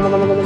no, no, no, no, no.